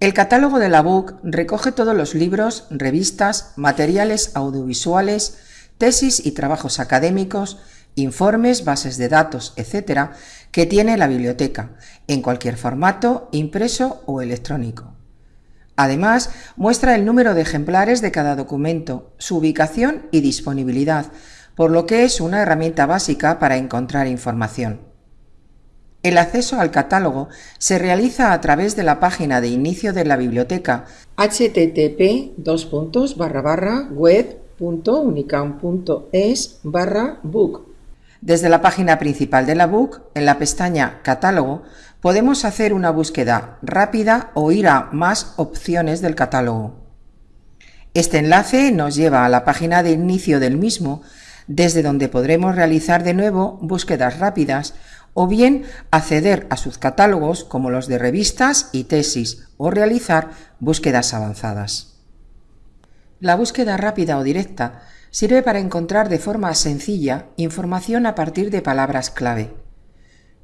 El catálogo de la BUC recoge todos los libros, revistas, materiales audiovisuales, tesis y trabajos académicos, informes, bases de datos, etc., que tiene la biblioteca, en cualquier formato, impreso o electrónico. Además, muestra el número de ejemplares de cada documento, su ubicación y disponibilidad, por lo que es una herramienta básica para encontrar información. El acceso al catálogo se realiza a través de la página de inicio de la biblioteca http web.unicam.es book. Desde la página principal de la book, en la pestaña Catálogo, podemos hacer una búsqueda rápida o ir a más opciones del catálogo. Este enlace nos lleva a la página de inicio del mismo, desde donde podremos realizar de nuevo búsquedas rápidas o bien acceder a sus catálogos como los de revistas y tesis o realizar búsquedas avanzadas. La búsqueda rápida o directa sirve para encontrar de forma sencilla información a partir de palabras clave.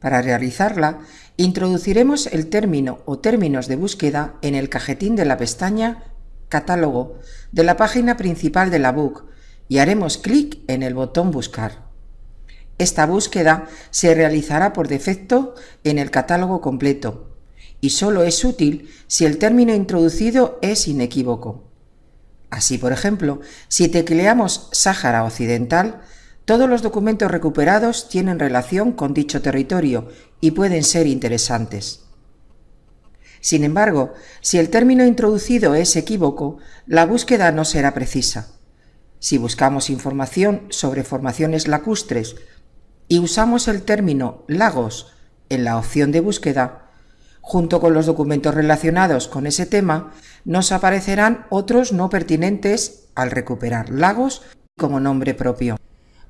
Para realizarla, introduciremos el término o términos de búsqueda en el cajetín de la pestaña Catálogo de la página principal de la book y haremos clic en el botón Buscar. Esta búsqueda se realizará por defecto en el catálogo completo y solo es útil si el término introducido es inequívoco. Así, por ejemplo, si tecleamos Sáhara Occidental, todos los documentos recuperados tienen relación con dicho territorio y pueden ser interesantes. Sin embargo, si el término introducido es equívoco, la búsqueda no será precisa. Si buscamos información sobre formaciones lacustres y usamos el término lagos en la opción de búsqueda, junto con los documentos relacionados con ese tema, nos aparecerán otros no pertinentes al recuperar lagos como nombre propio.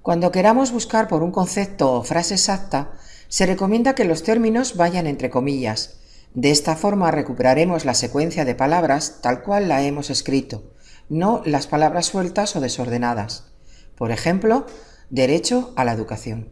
Cuando queramos buscar por un concepto o frase exacta, se recomienda que los términos vayan entre comillas. De esta forma recuperaremos la secuencia de palabras tal cual la hemos escrito, no las palabras sueltas o desordenadas. Por ejemplo, derecho a la educación.